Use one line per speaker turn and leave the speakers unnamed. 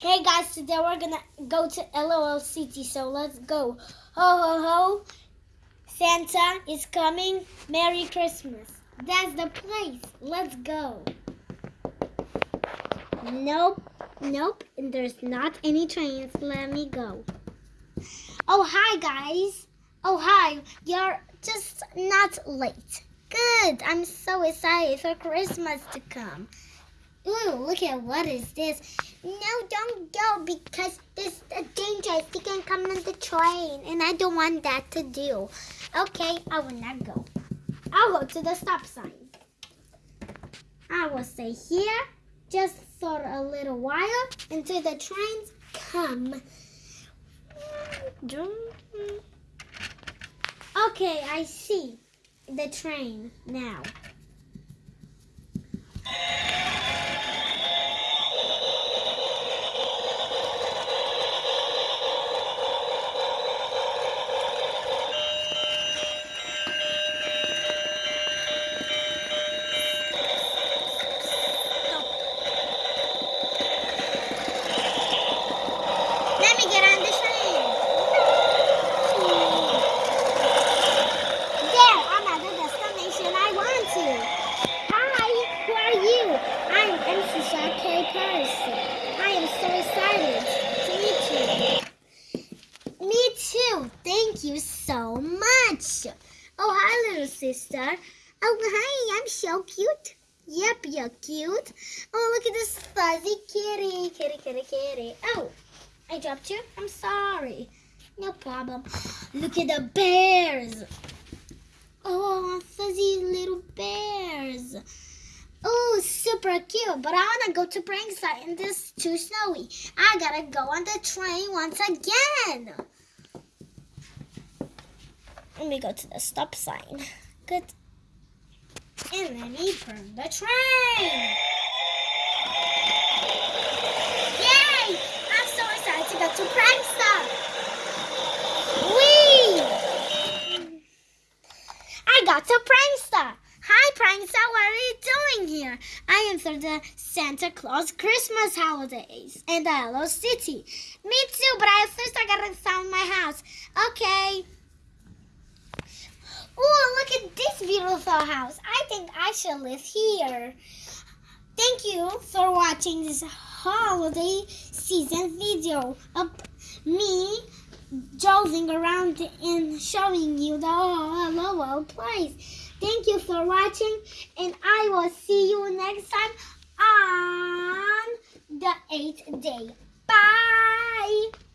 Hey guys, today we're gonna go to LOL City, so let's go. Ho ho ho! Santa is coming. Merry Christmas. That's the place. Let's go. Nope, nope, and there's not any trains. Let me go. Oh, hi guys. Oh, hi. You're just not late. Good. I'm so excited for Christmas to come. Ooh, look at what is this? No, don't go because this is dangerous. You can come on the train, and I don't want that to do. Okay, I will not go. I'll go to the stop sign. I will stay here just for a little while until the trains come. Okay, I see the train now. Let me get on the train. There, I'm at the destination I want to. Hi, who you? I'm MC Shark Person. I am so excited to meet you. Me too. Thank you so much. Oh, hi, little sister. Oh, hi, I'm so cute. Yep, you're cute. Oh, look at this fuzzy kitty. Kitty, kitty, kitty. Oh, I dropped you. I'm sorry. No problem. Look at the bears. Oh, fuzzy little bears. Super cute. But I want to go to Prankside and this is too snowy. I got to go on the train once again. Let me go to the stop sign. Good. And let me turn the train. Yay! I'm so excited to go to Prankstop. Whee! I got to Prankstop. Hi, Prankstop. What are you doing here? I am for the Santa Claus Christmas holidays in the Hello City. Me too, but I first I gotta find my house. Okay. Oh, look at this beautiful house. I think I should live here. Thank you for watching this holiday season video of me driving around and showing you the LOL place. Thank you for watching and I will see you next time on the 8th day. Bye!